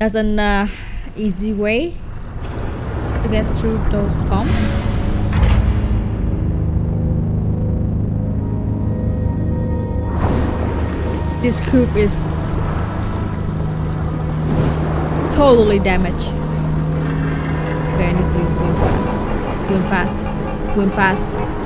There's an uh, easy way to get through those bombs. This cube is totally damaged. Okay, I need to swim fast. Swim fast. Swim fast.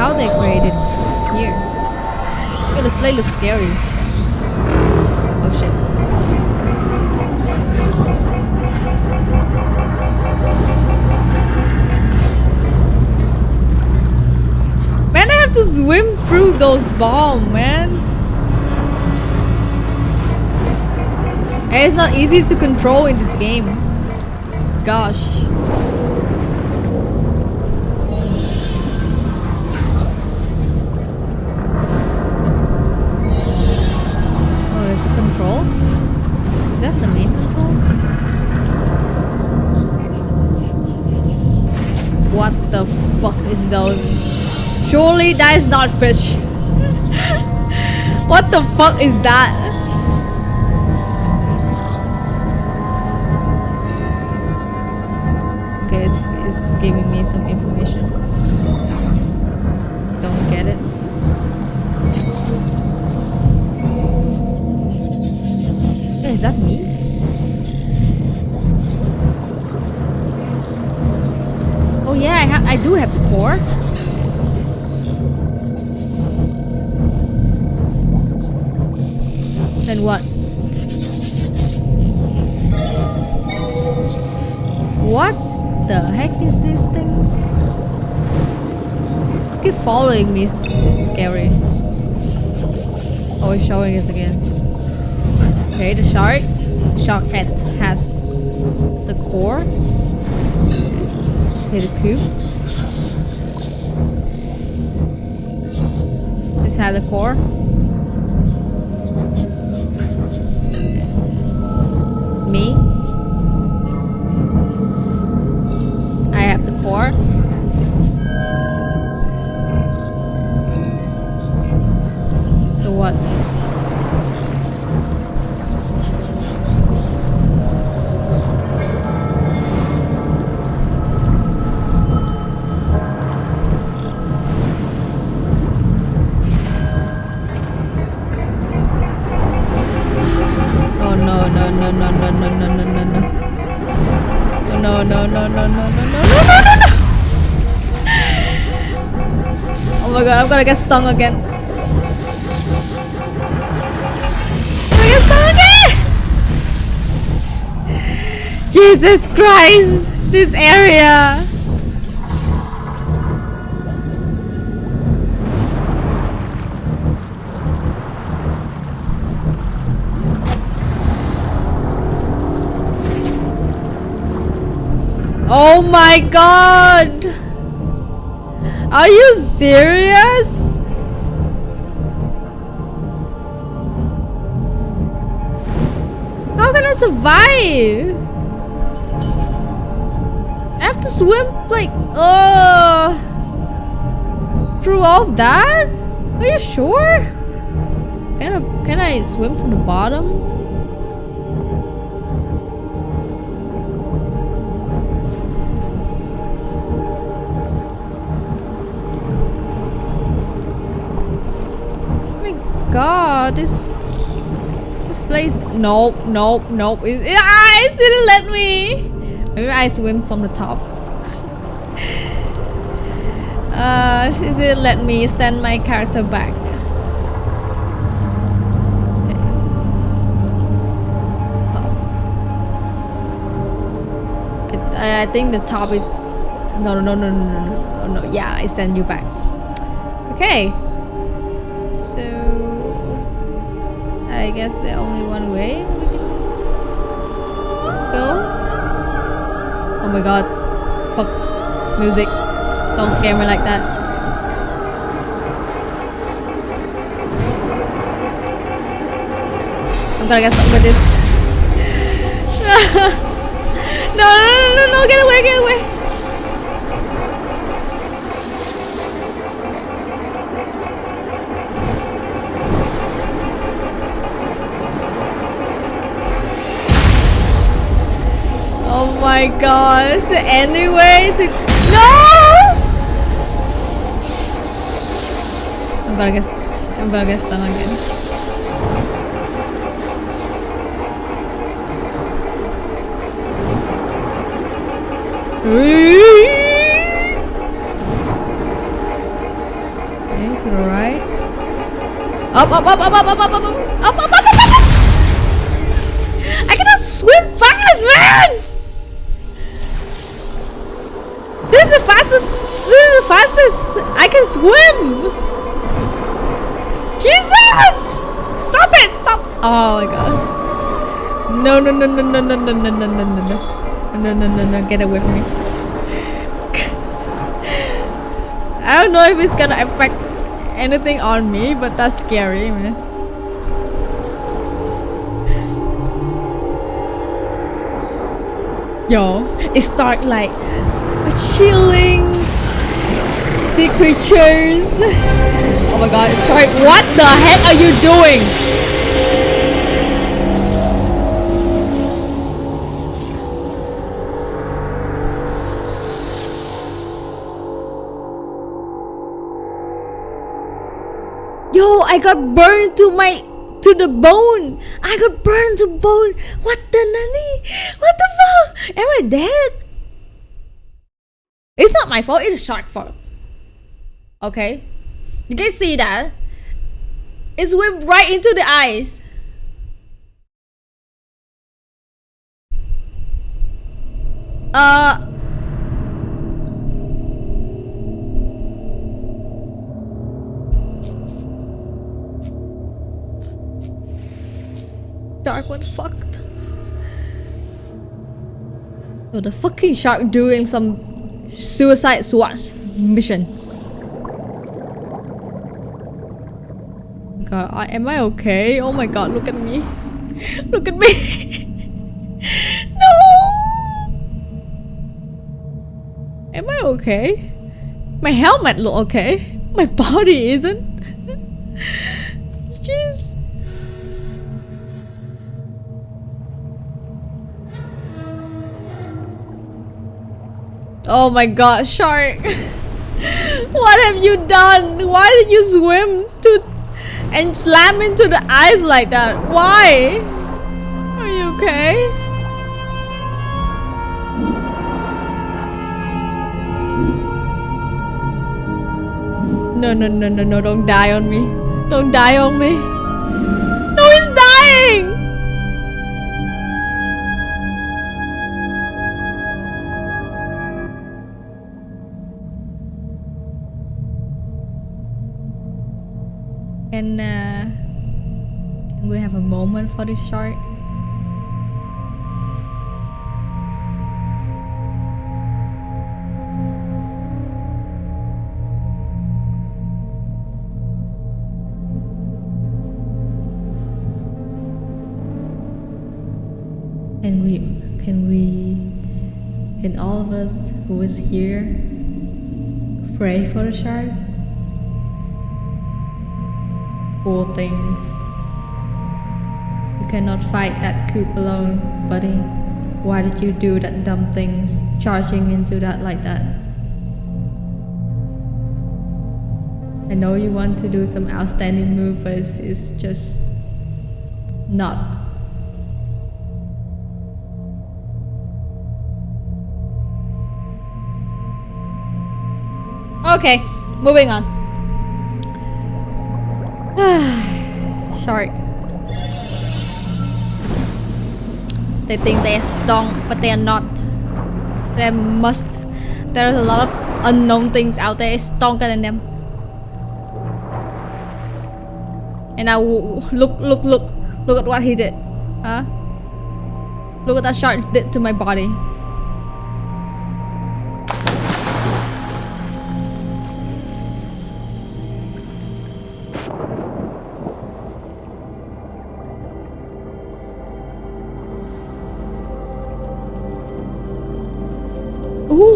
How they created here. This place looks scary. Oh shit. Man, I have to swim through those bombs, man. And it's not easy to control in this game. Gosh. Surely that is not fish. what the fuck is that? The heck is these things? Keep following me. It's, scary. Oh, it's showing us again. Okay, the shark. Shark head has the core. Okay, the cube. This had the core. Me. before. Gonna get stung again. I'm get stung again! Jesus Christ! This area! Oh my god! Are you serious? Survive? I have to swim like uh through all of that? Are you sure? Can I can I swim from the bottom? Oh my god, this this place. No, no, no. It, it, ah, it didn't let me. Maybe I swim from the top. uh, it didn't let me send my character back. I, think the top is no no no no no no no yeah I send you back okay I guess the only one way we can go. Oh my god. Fuck. Music. Don't scare me like that. I'm gonna get something with this. no, no, no, no, no, get away, get away. My is there any way to... No! I'm gonna get... I'm gonna get stung again. Okay, to the right. Up, up, up, up, up, up, up, up, up, up, up, up, swim. Jesus! Stop it! Stop! Oh my god. No, no, no, no, no, no, no, no, no, no, no, no. No, no, no, no, get away from me. I don't know if it's gonna affect anything on me, but that's scary, man. Yo, it start like chilling sea creatures. Oh my god, sorry, what the heck are you doing? Yo, I got burned to my to the bone. I got burned to bone. What the nani? What the fuck? Am I dead? It's not my fault. It's a shark fault. Okay, you guys see that? It swim right into the eyes. Uh. Dark, one fucked. fuck? The fucking shark doing some suicide SWAT mission. God, uh, I, am I okay? Oh my god, look at me. Look at me. no! Am I okay? My helmet look okay. My body isn't. Jeez. Oh my god, shark! what have you done? Why did you swim to and slam into the ice like that? Why? Are you okay? No, no, no, no, no, don't die on me. Don't die on me. No, he's dying! Can, uh, can we have a moment for this shark? Can we, can we, can all of us who is here pray for the shark? Things. You cannot fight that coop alone, buddy. Why did you do that dumb things, charging into that like that? I know you want to do some outstanding move, but it's just not. Okay, moving on. They think they're strong, but they are not. There must. There's a lot of unknown things out there stronger than them. And now look, look, look, look at what he did. Huh? Look at that shark did to my body.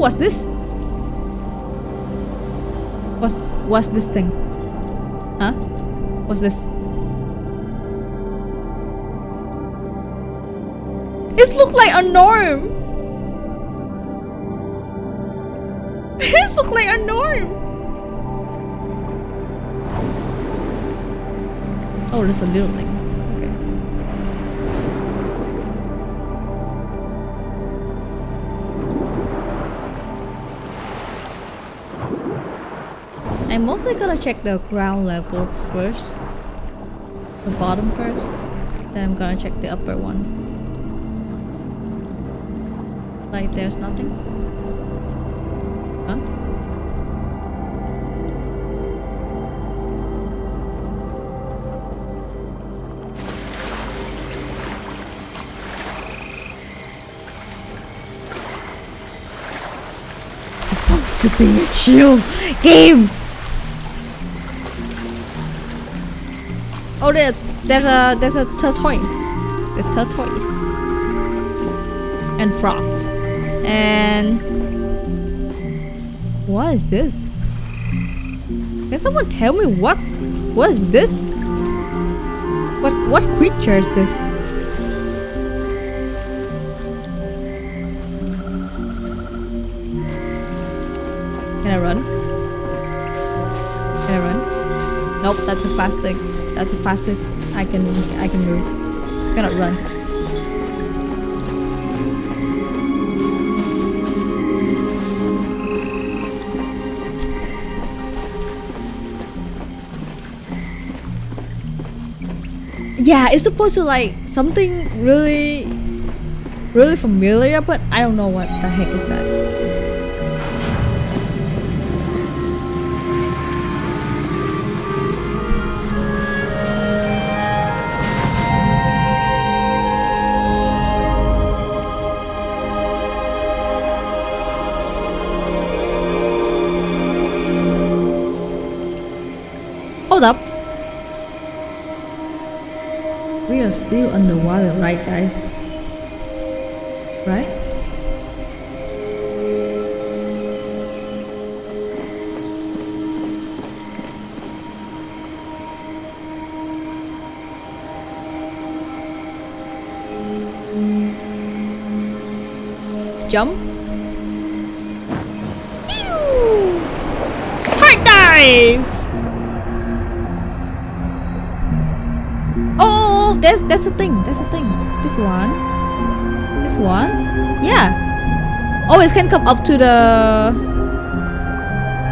What's this? What's what's this thing? Huh? What's this? It look like a norm. it look like a norm. Oh, there's a little things. I'm mostly gonna check the ground level first. The bottom first. Then I'm gonna check the upper one. Like there's nothing. Huh? Supposed to be a chill game. Oh, there, there's a there's a tortoise, the tortoise, and frogs, and what is this? Can someone tell me what is this? What what creature is this? Fast thing. That's the fastest I can I can move. I cannot run. Yeah, it's supposed to like something really really familiar, but I don't know what the heck is that. Still underwater, right guys? Right? Jump. Hard dive! There's there's a thing. There's a thing. This one. This one. Yeah. Oh, it can come up to the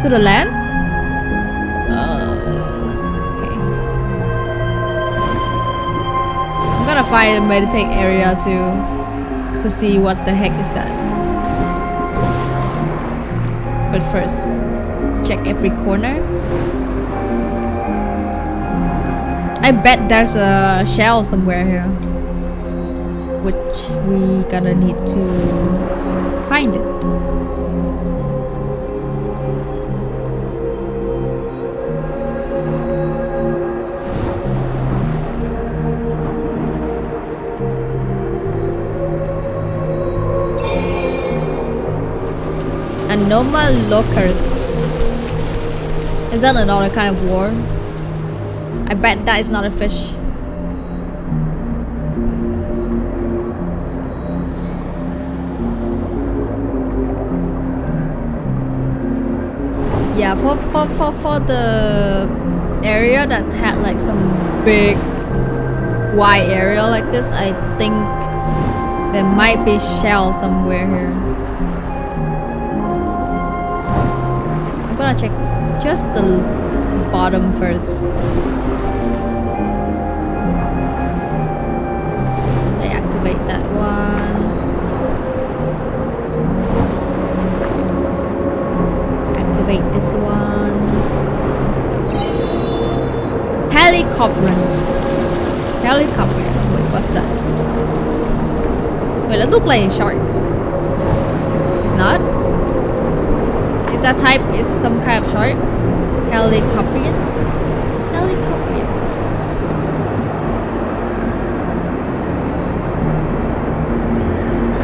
to the land. Uh, okay. I'm gonna find a meditate area to to see what the heck is that. But first, check every corner. I bet there's a shell somewhere here. Which we gonna need to find it. Anomalocus. Is that another kind of war? I bet that is not a fish. Yeah, for, for, for, for the area that had like some big wide area like this, I think there might be shell somewhere here. I'm gonna check just the bottom first. Helicopter. Helicopter. Wait, what's that? Wait, look like a shark. It's not? Is that type is some kind of shark? Helicoprion? Helicoprion.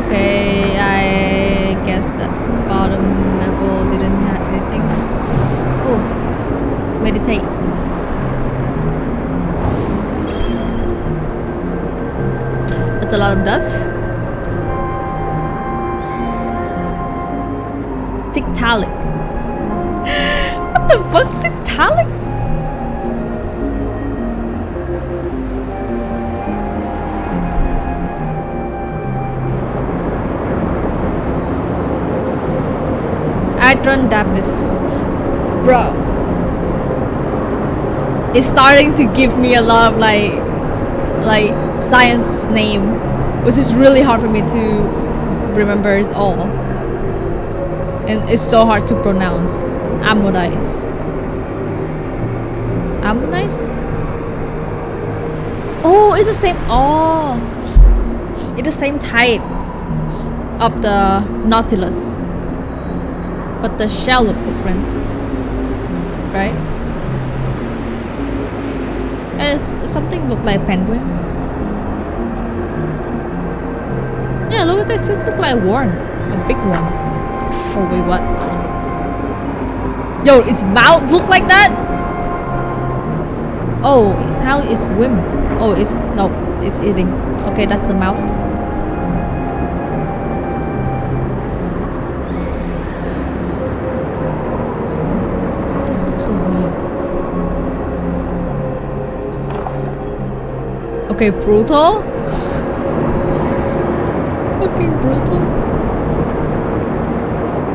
Okay, I That's a lot of dust. Tiktaalik. what the fuck, Tiktaalik? Adron Davis. Bro. It's starting to give me a lot of like like science name. Which is really hard for me to remember it all. And it's so hard to pronounce. Ammonize. Ammonize? Oh, it's the same. Oh, it's the same type of the Nautilus but the shell look different right and something look like a penguin yeah look at this. This look like a worm a big one. Oh wait what? Yo its mouth look like that? Oh it's how it swim oh it's no it's eating. Okay that's the mouth. This looks so weird. Okay, brutal. Okay, brutal.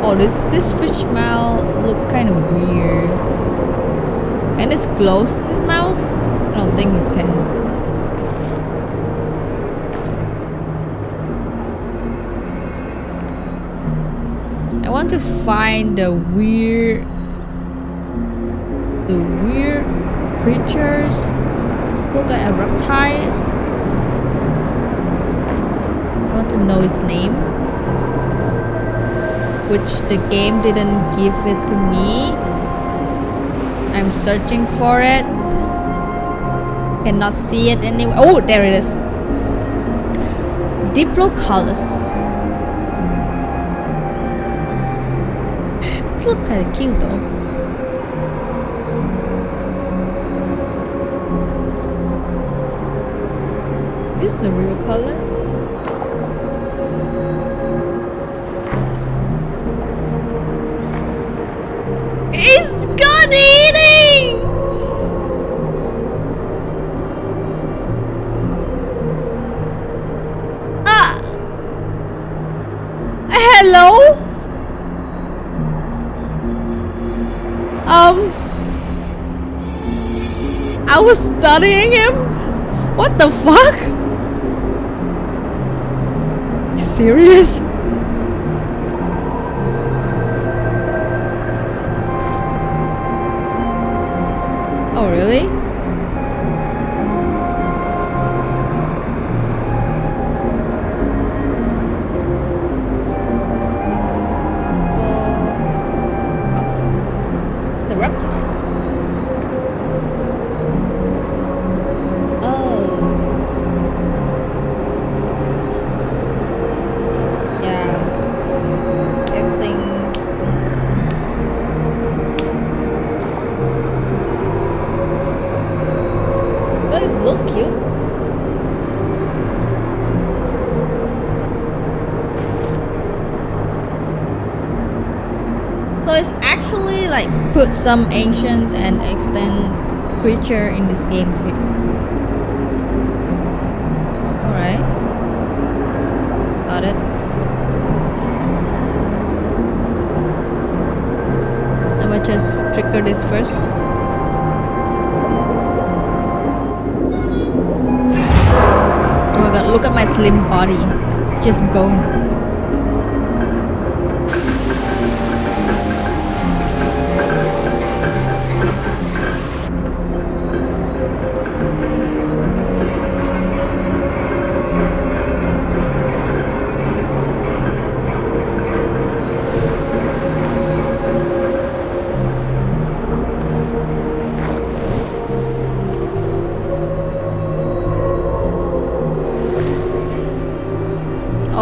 Oh, this this fish mouth look kind of weird. And it's closed in mouth. I don't think it's can. I want to find the weird the weird creatures look like a reptile. I want to know its name. Which the game didn't give it to me. I'm searching for it. Cannot see it anywhere. Oh, there it is. Diplocaulus. This look kind of cute though. this Is the real color? It's eating! Ah! Hello? Um... I was studying him? What the fuck? serious? Put some ancients and extant creature in this game too. Alright. Got it. I might just trigger this first. Oh my god, look at my slim body. Just bone.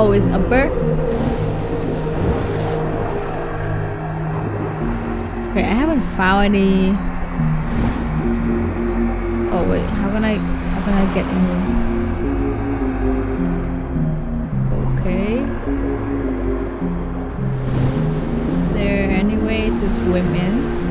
Always a bird. Okay, I haven't found any. Oh wait, how can I how can I get in here? Okay. Is There any way to swim in?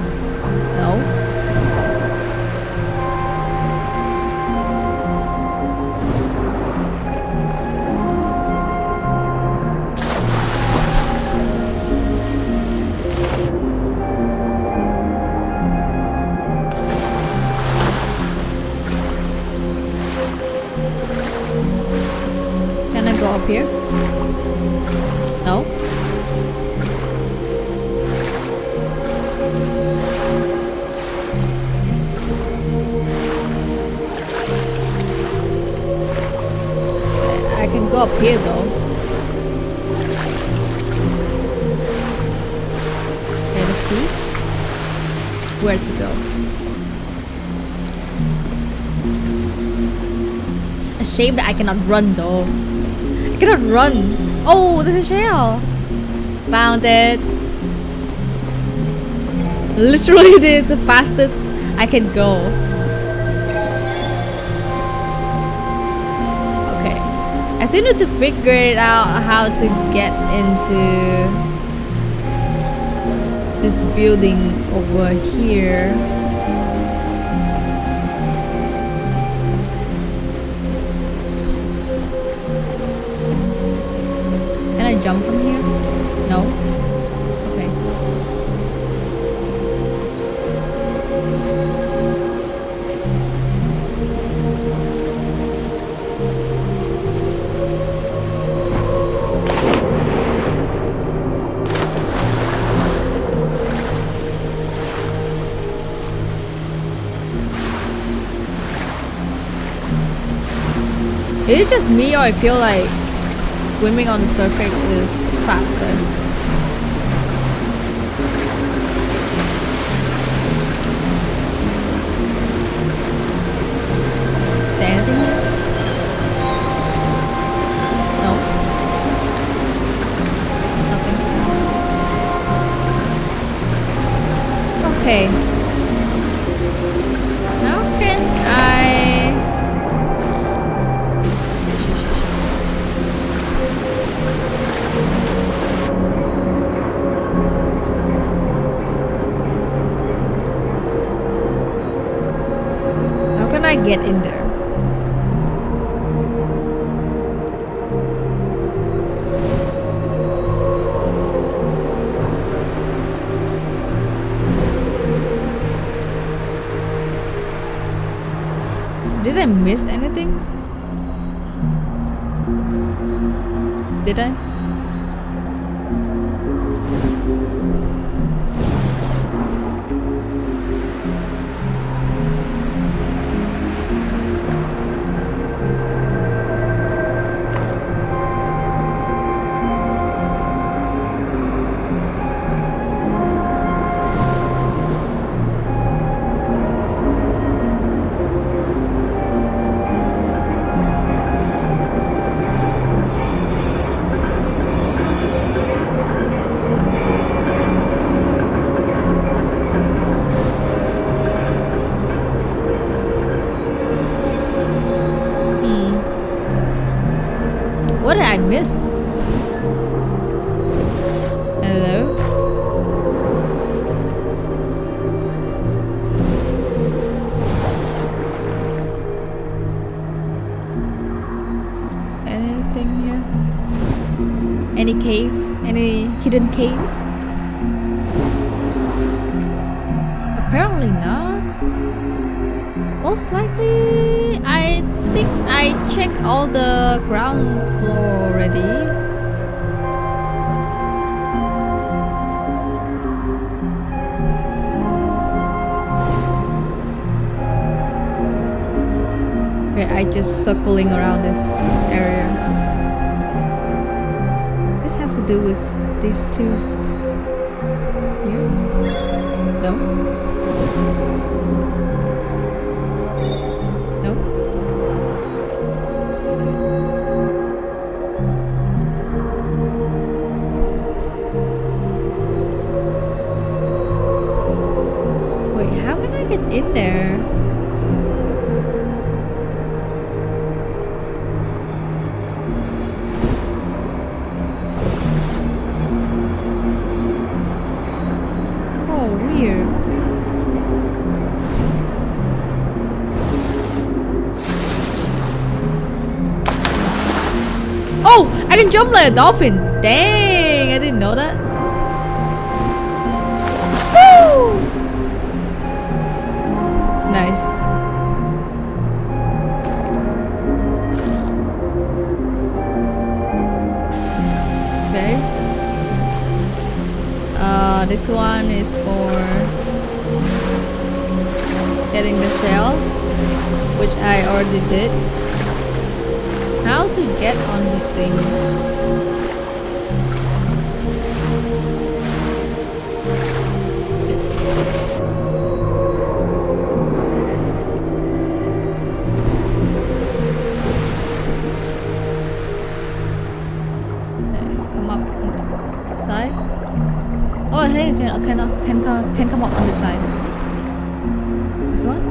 Shame that I cannot run though. I cannot run. Oh, there's a shell. Found it. Literally, this is the fastest I can go. Okay. I still need to figure it out how to get into this building over here. Jump from here? No? Okay. Is it just me or I feel like swimming on the surface is faster? Cave? Apparently not. Most likely, I think I checked all the ground floor already. I just circling around this area. With these two? No? No? Jump like a dolphin. Dang, I didn't know that. Woo! Nice. Okay. Uh, this one is for getting the shell, which I already did. How to get on these things? Oh, uh, uh, can come can come up on the side. This one?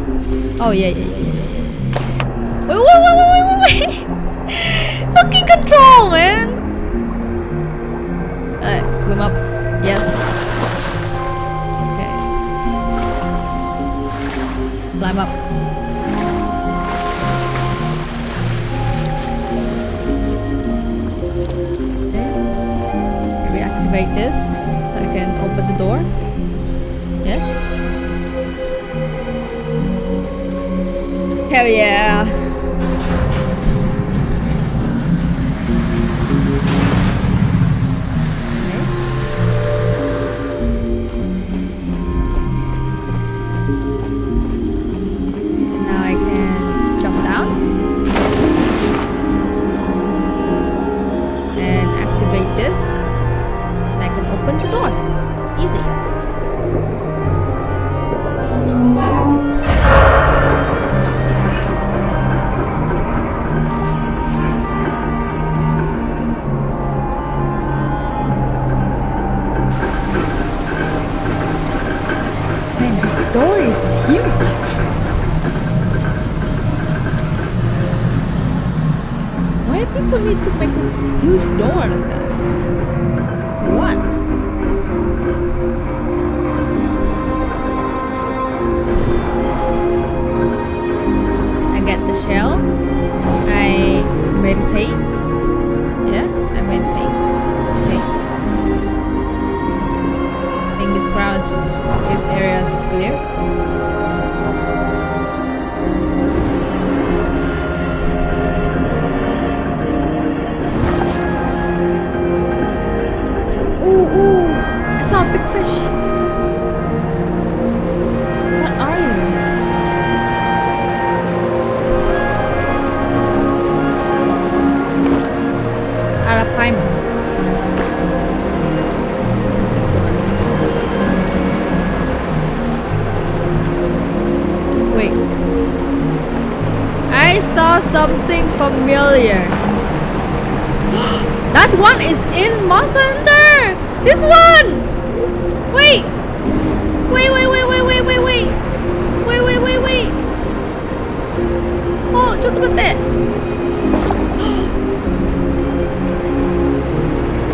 Oh yeah yeah yeah yeah wait wait wait wait wait wait. Fucking control, man. Alright, swim up. Yes. Okay. Climb up. Okay. Maybe activate this so I can open the door. Yes. Hell yeah. This is, this area is clear. Ooh, ooh! I saw a big fish. something familiar. that one is in Monster Hunter! This one! Wait! Wait, wait, wait, wait, wait, wait, wait! Wait, wait, wait, wait! Oh, just about that!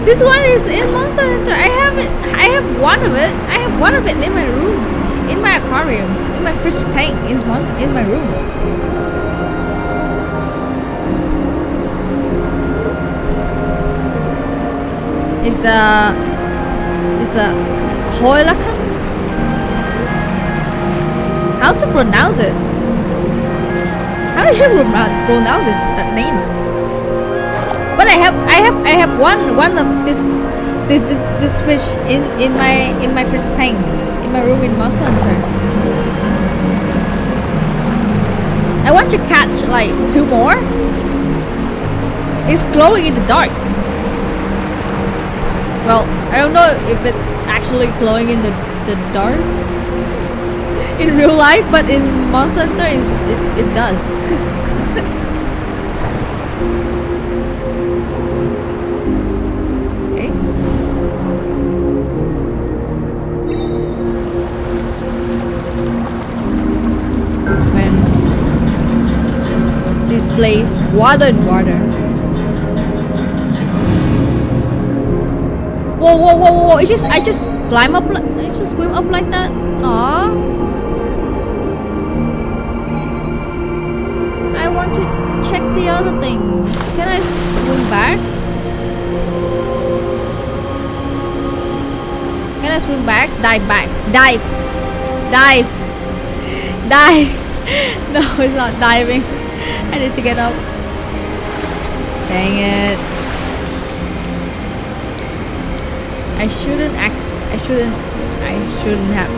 this one is in Monster Hunter! I have it! I have one of it! I have one of it in my room! In my aquarium! In my fish tank! In, in my room! It's a. It's a koalakan. How to pronounce it? How do you pronounce this, that name? But I have I have I have one one of this this this this fish in in my in my fish tank in my room in Monster Hunter. I want to catch like two more. It's glowing in the dark. I don't know if it's actually glowing in the, the dark in real life, but in Monster Hunter, it, it does. This place, water and water. Whoa, whoa, whoa, whoa! It just, I just climb up, like, I just swim up like that. Ah. I want to check the other things. Can I swim back? Can I swim back? Dive back. Dive. Dive. Dive. No, it's not diving. I need to get up. Dang it. I shouldn't act. I shouldn't. I shouldn't have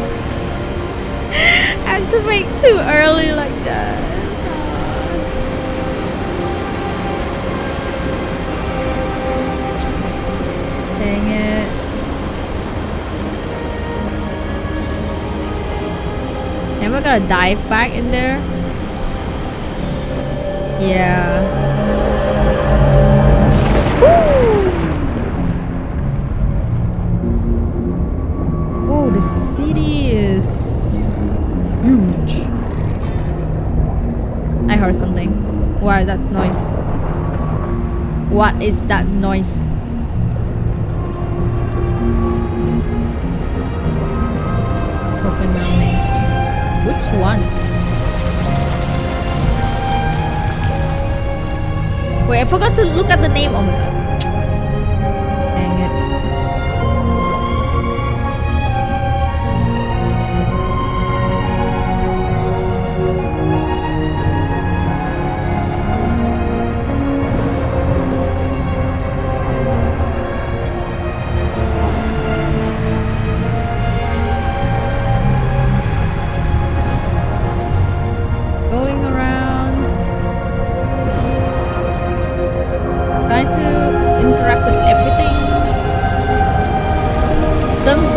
activate too early like that. Dang it. Am I gonna dive back in there? Yeah. Oh, is that noise? What is that noise? Open mermaid. Which one? Wait, I forgot to look at the name. Oh my god.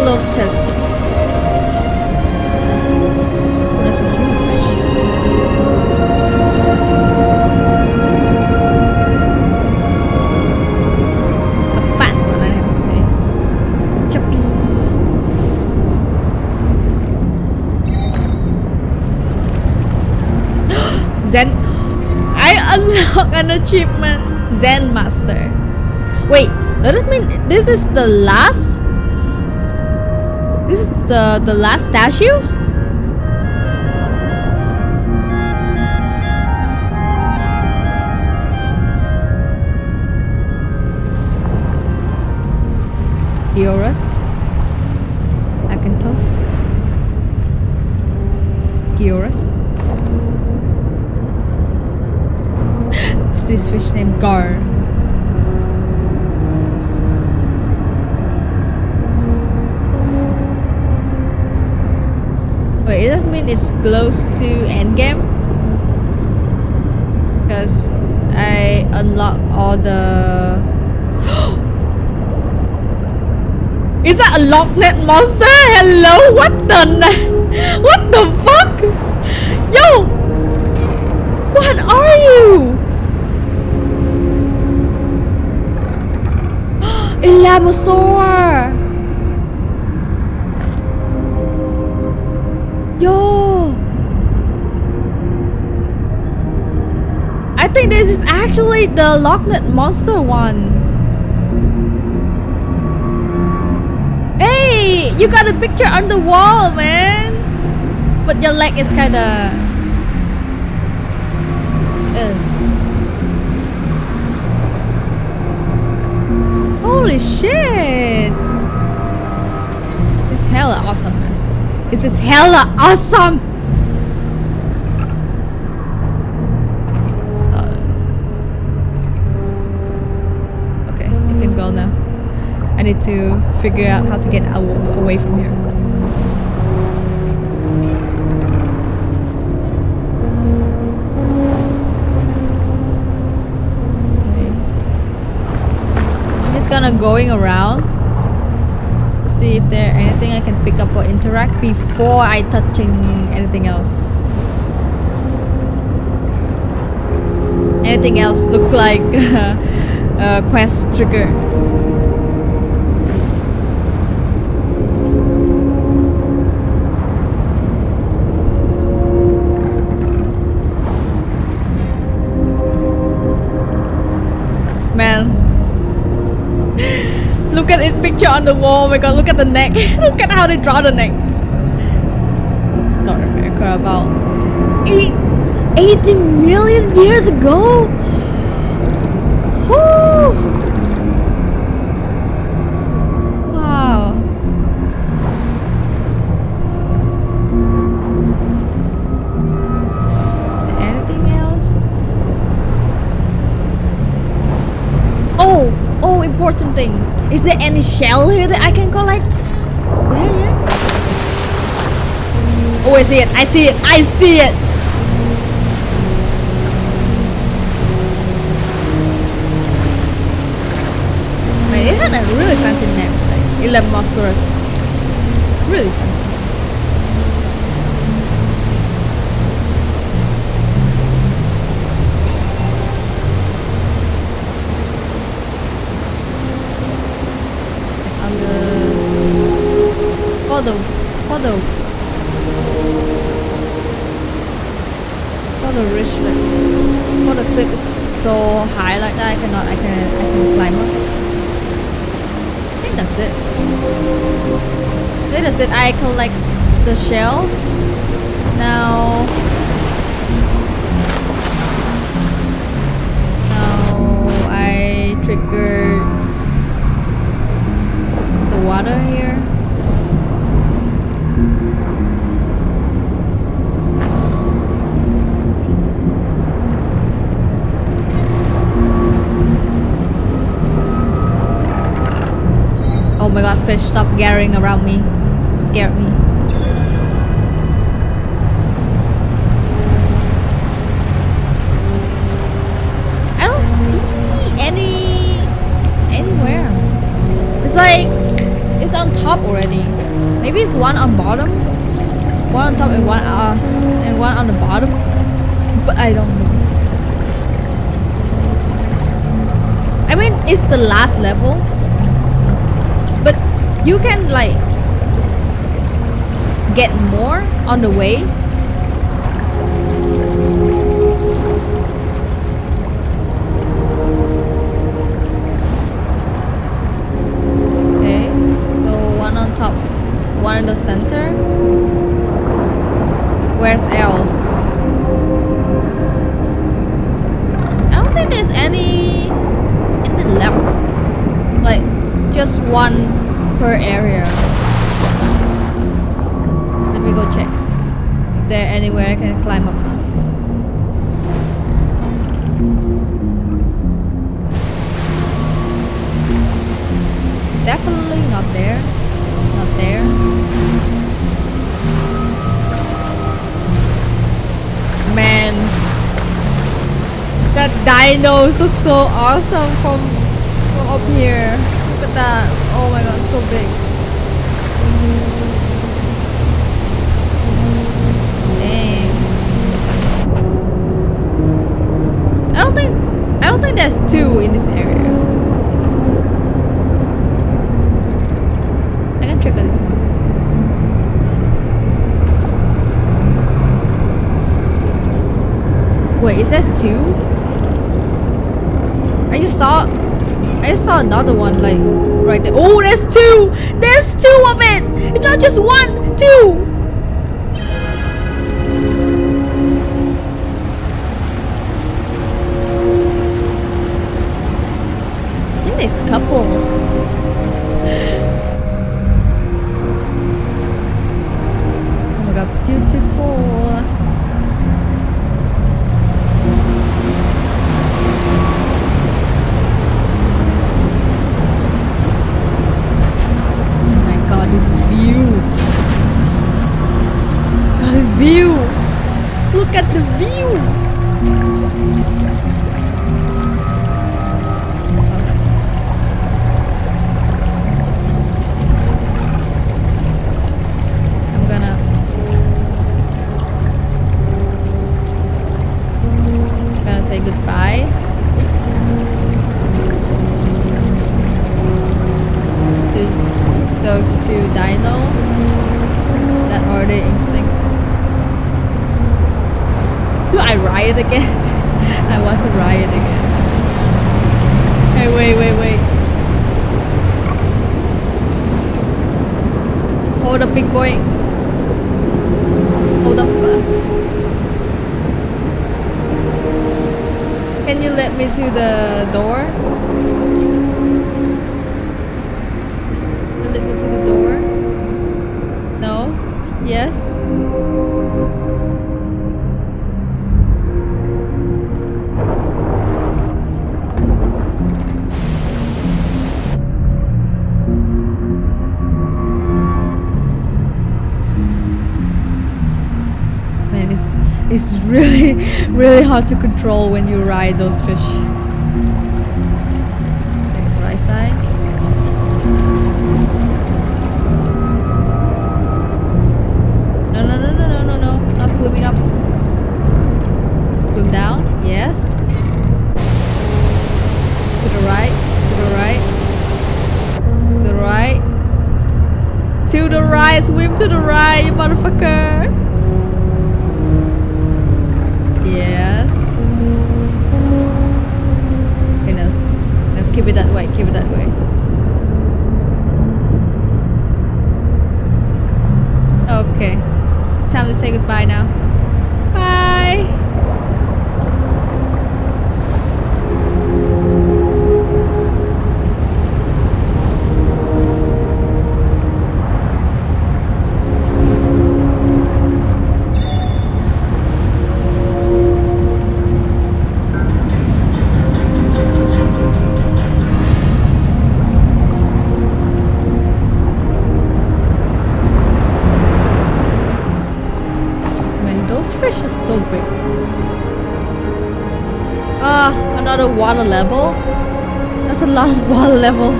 Oh, Choppy. Zen. I unlock an achievement. Zen Master. Wait, does it mean this is the last? The the last statues? Eorus, Akantoth, Georus. to this fish named Gar. Wait, does that mean it's close to endgame? Because I unlock all the. Is that a Loch Ness monster? Hello? What the? What the fuck? Yo! What are you? Elamosaur! Actually the Loch Ness monster one. Hey! You got a picture on the wall, man! But your leg is kinda... Ugh. Holy shit! This is hella awesome, man. This is hella awesome! To figure out how to get away from here. Okay. I'm just gonna going around see if there anything I can pick up or interact before I touching anything else. Anything else look like a quest trigger. God, it picture on the wall. Oh my god, look at the neck. look at how they draw the neck. North America about eight, 80 million years ago. Important things. Is there any shell here that I can collect? Yeah, yeah. Oh, I see it. I see it. I see it. Wait, it had a really fancy name, like Elemosaurus. Really fancy. Photo photo richlet photo clip is so high like that I cannot I can I can climb up. I think that's it. I that's it. I collect the shell. Now now I trigger the water here. Fish stop gathering around me. Scared me. I don't see any anywhere. It's like it's on top already. Maybe it's one on bottom, one on top and one uh and one on the bottom. But I don't know. I mean, it's the last level, you can like get more on the way. Climb up. now. Definitely not there. Not there. Man. That dinos look so awesome from, from up here. Look at that. Oh my god, so big. I don't think there's two in this area. I can check on this one. Wait, is that two? I just saw I just saw another one like right there. Oh, there's two! There's two of it! It's not just one, two! A couple. Oh my god, beautiful. Oh my god, this view. This view. Look at the view. To the door? To the door? No? Yes? It's really really hard to control when you ride those fish. Right, you motherfucker. Yes. Okay, no. no. Keep it that way. Keep it that way. Okay. It's time to say goodbye now. Water level. That's a lot of water level.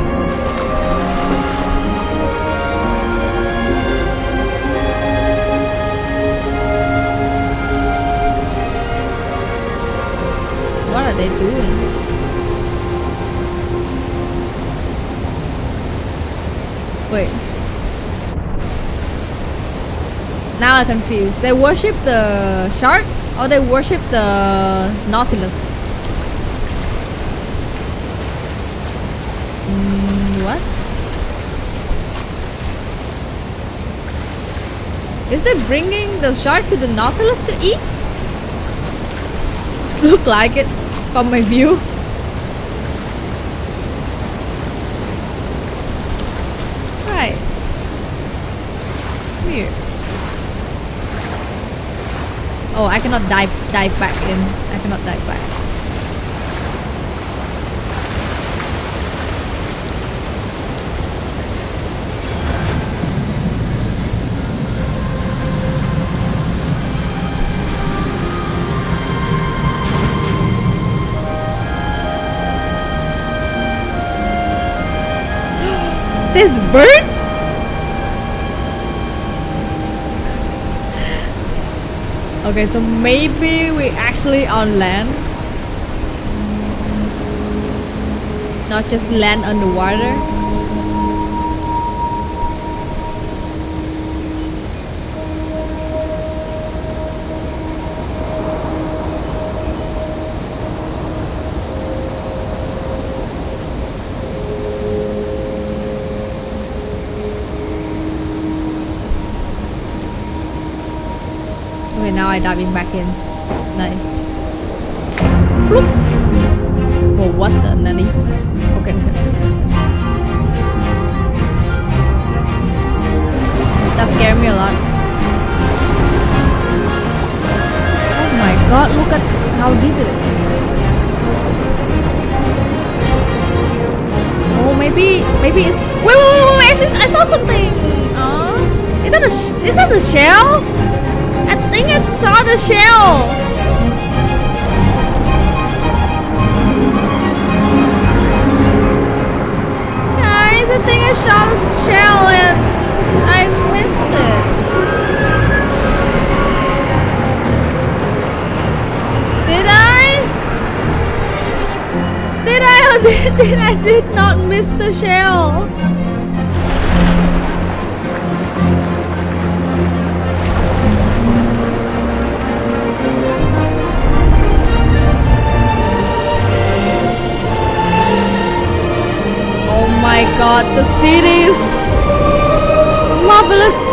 What are they doing? Wait. Now I'm confused. They worship the shark or they worship the Nautilus? Is they bringing the shark to the Nautilus to eat? This look like it from my view. Right. Weird. Oh, I cannot dive dive back in. I cannot dive back. This bird? Okay, so maybe we actually on land. Not just land underwater. Diving back in. The shell. Guys, I think I shot a shell and I missed it. Did I? Did I or did, did I did not miss the shell? Oh my god,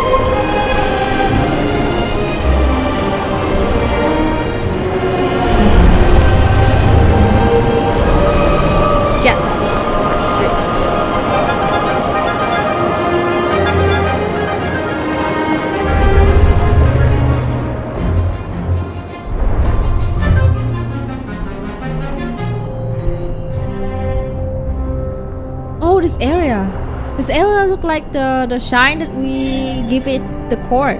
the shine that we give it the core.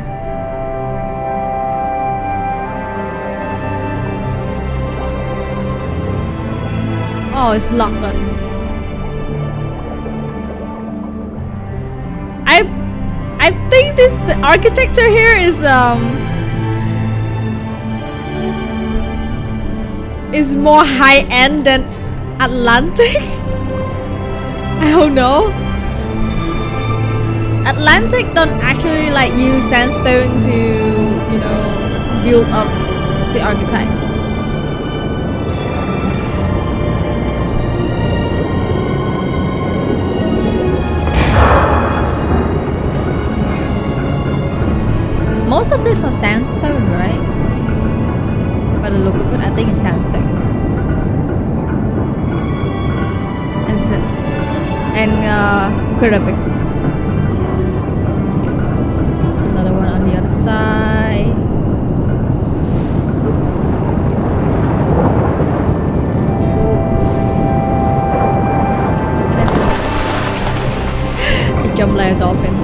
Oh, it's blocked us. I I think this the architecture here is um is more high end than Atlantis. I don't know. Atlantis don't actually like use sandstone to, you know, build up the archetype. Most of this are sandstone, right? By the look of it, I think it's sandstone. And, s- and uh, ceramic. One on the other side. And that's it jumped like a dolphin.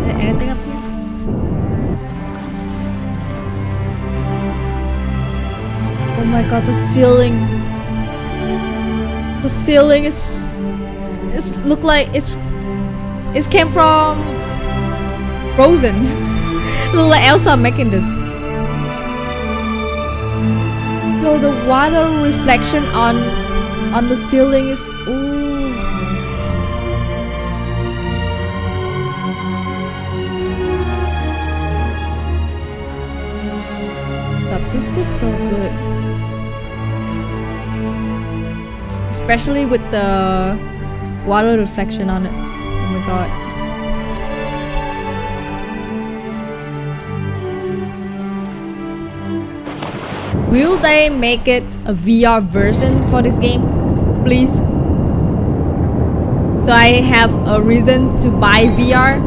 Is there anything up here? Oh my god, the ceiling. The ceiling is it's look like it's it came from Frozen. like Elsa making this. Yo, the water reflection on on the ceiling is ooh. God, this looks so good. Especially with the water reflection on it. Will they make it a VR version for this game? Please. So I have a reason to buy VR.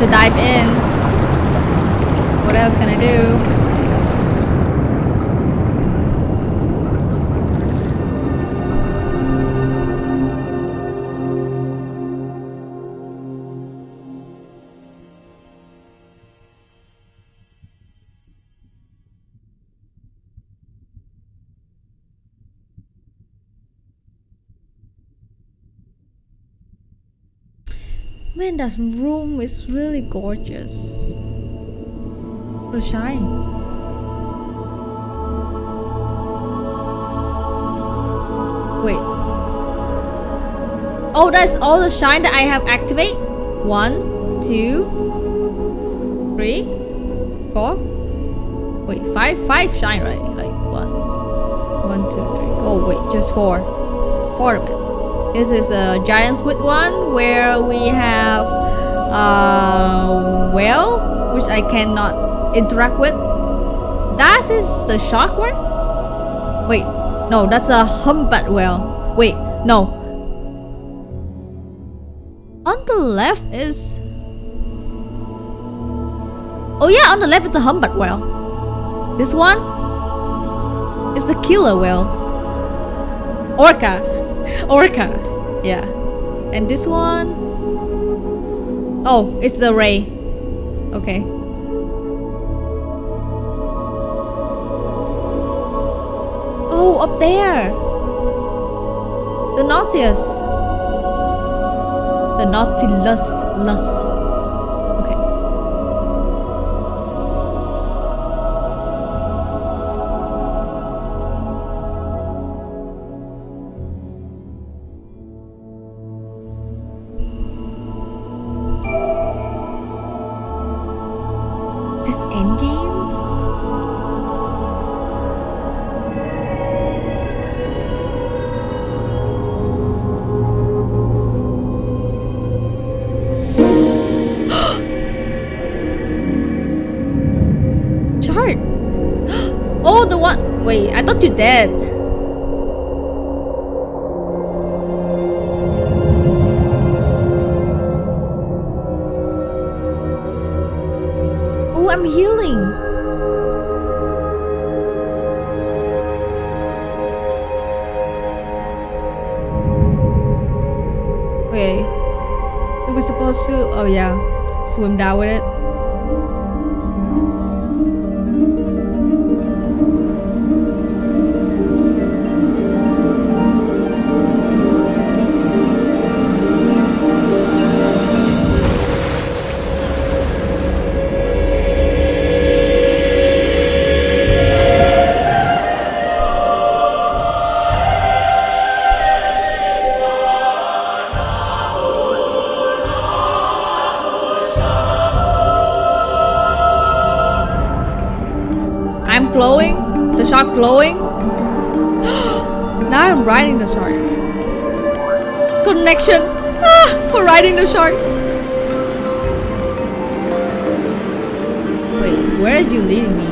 To dive in. What else can I do? That room is really gorgeous. The shine. Wait. Oh, that's all the shine that I have activate? One, two, three, four. Wait, five? Five shine, right? Like one, one, two, three. Oh, wait, just four. Four of it. This is a giant squid one where we have Uh, a whale, which I cannot interact with. That is the shark one? Wait, no, that's a humpback whale. Wait, no. On the left is... Oh yeah, on the left is a humpback whale. This one? It's the killer whale. Orca. Orca. Yeah. And this one. Oh, it's the ray. Okay. Oh, up there. The Nautilus. The Nautilus. Lus. Dead. Connection. Ah, for riding the shark. Wait, where is you leading me?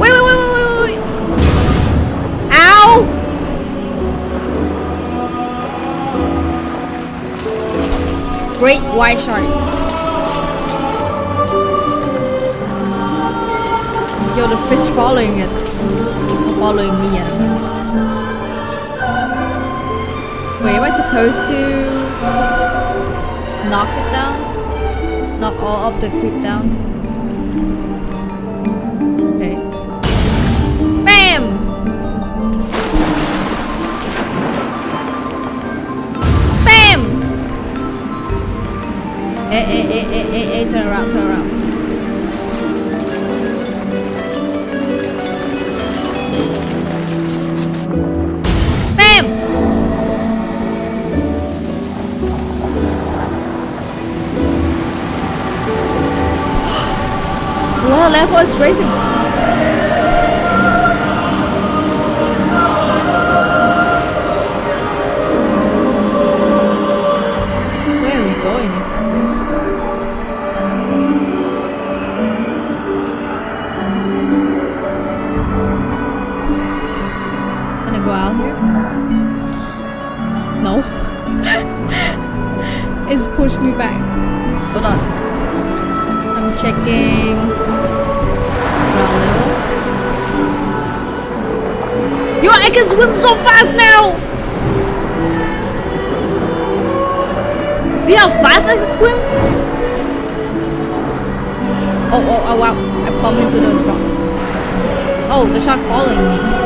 Wait, wait, wait, wait, wait, wait, wait. Ow! Great white shark. Yo, the fish following it. Following me, I don't. Wait, am I supposed to knock it down? Knock all of the creep down? Okay. BAM! BAM! Eh, eh, eh, eh, eh, eh, turn around, turn around. Level is racing. Where are we going? Gonna go out here? No. it's pushed me back. Hold on. I'm checking ground level. Yo, I can swim so fast now! See how fast I can swim? Oh, oh, oh, wow. I bumped into the drop. Oh, the shark following me.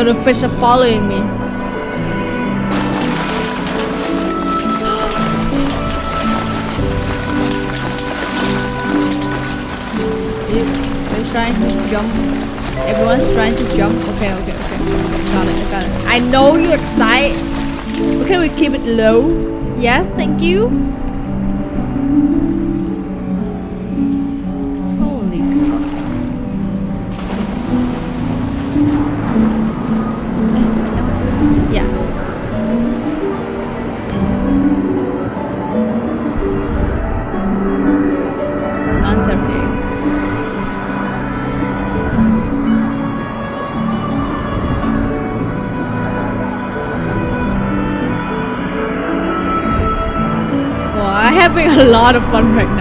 The fish are following me. You, you're trying to jump. Everyone's trying to jump. Okay, okay, okay. Got it, got it. I know you're excited. Can we keep it low? Yes, thank you. Lot of fun right now.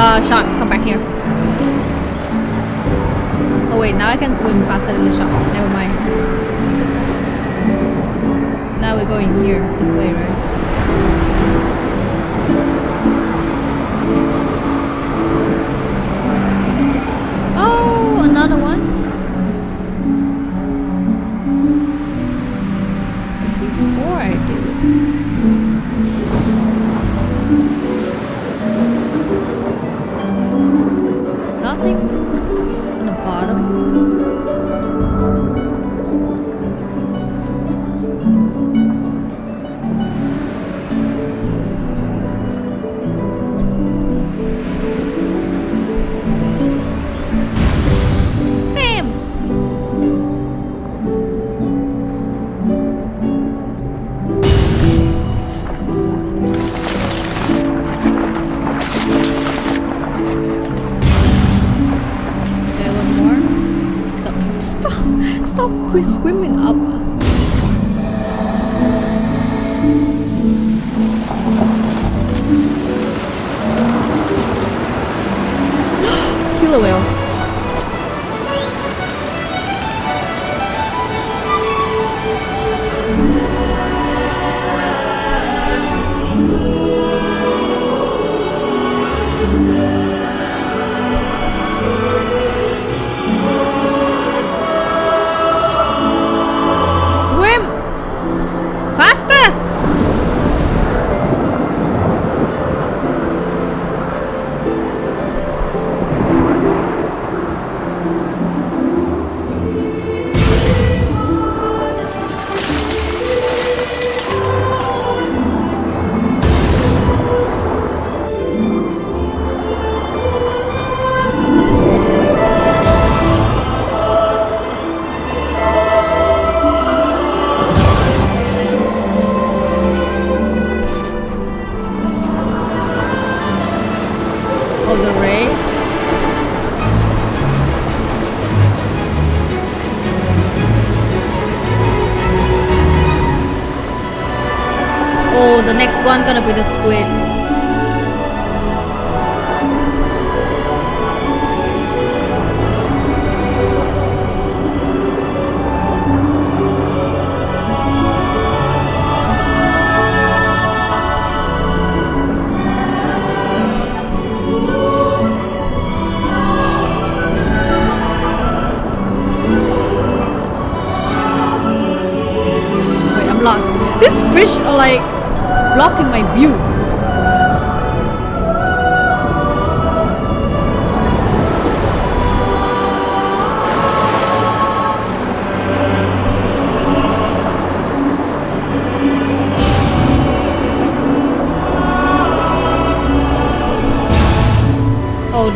Uh, shark, come back here. Oh wait, now I can swim faster than the shark. Never mind. Now we're going here, this way, right? Oh, another one. Before I do, Stop next one gonna be the squid.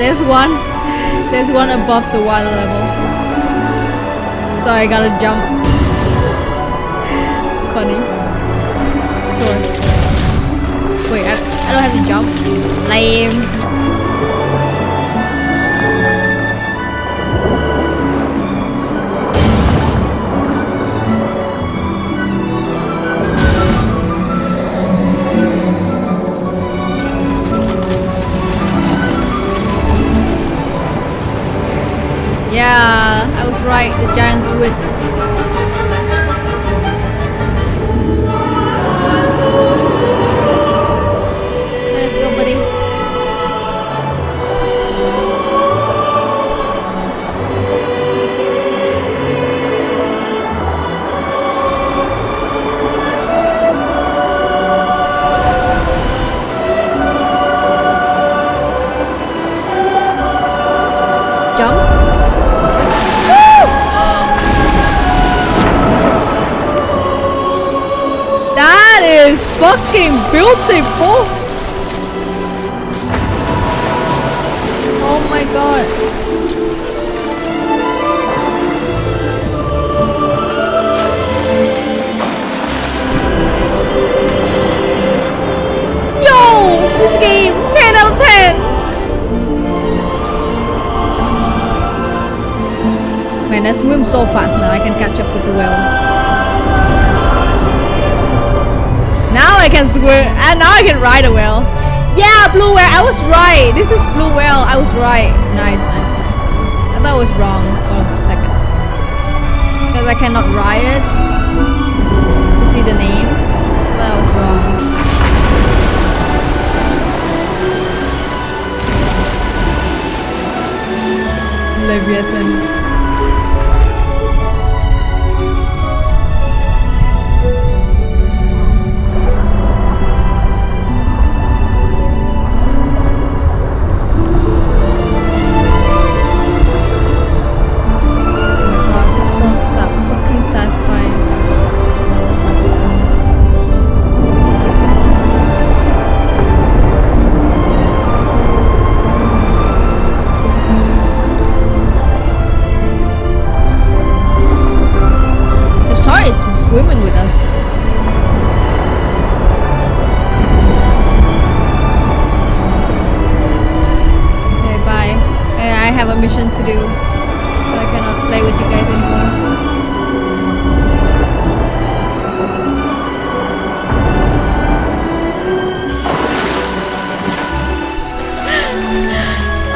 There's one. There's one above the water level. So I gotta jump. Funny. Sure. Wait, I, I don't have to jump. Lame. Yeah, I was right. The giants squid. Fucking beautiful. Oh my god. this game. 10 out of 10. Man, I swim so fast now. I can catch up with the whale. I can swim. And now I can ride a whale. Yeah, blue whale. I was right. This is blue whale. I was right. Nice, nice, nice. I thought I was wrong for a second. Because I cannot ride it. You see the name? I thought I was wrong. Leviathan.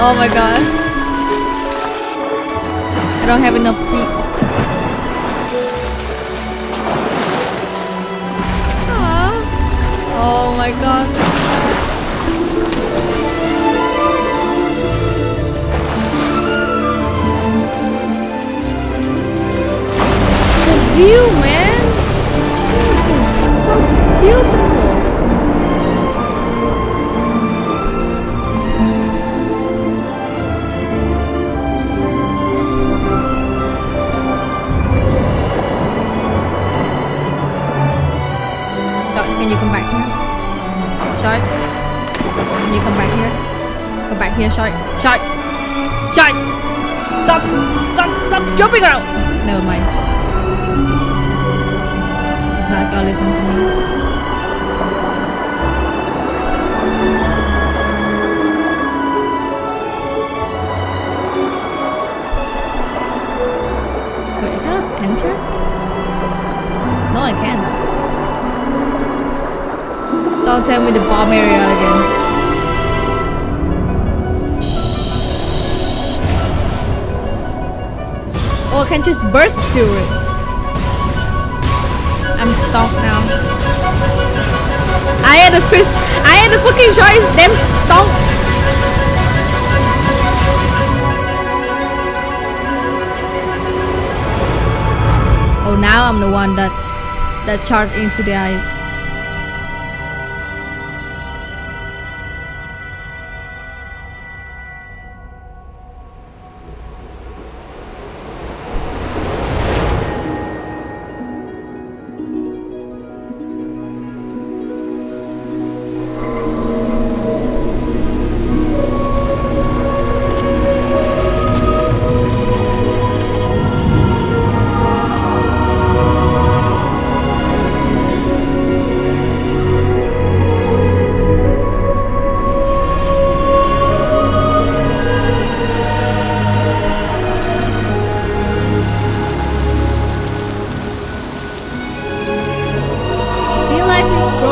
Oh my god. I don't have enough speed. Ah. Oh my god. Don't tell me the bomb area again. Oh, I can just burst to it. I'm stuck now. I had a fish. I had a fucking choice. Them stuck. Oh, now I'm the one that that charged into the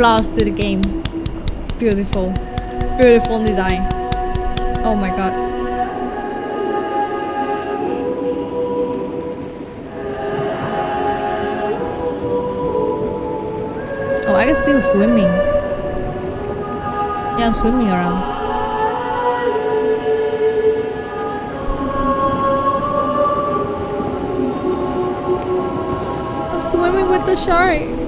Applause to the game. Beautiful. Beautiful design. Oh my god. Oh, I can still swimming. Yeah, I'm swimming around. I'm swimming with the shark.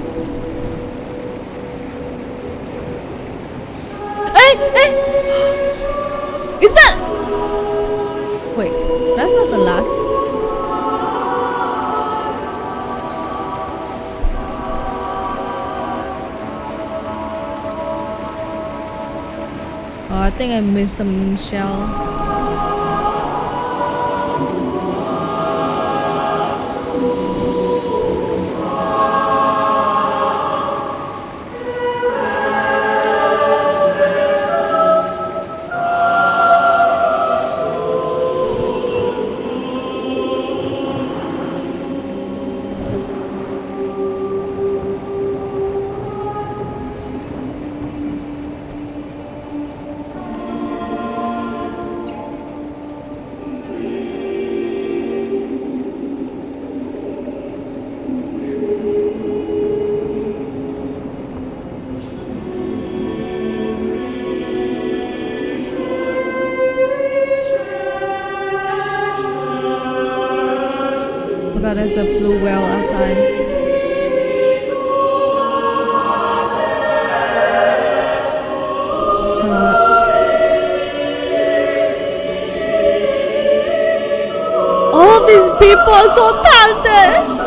think I missed some shell. but there's a blue whale outside. all these people are so talented.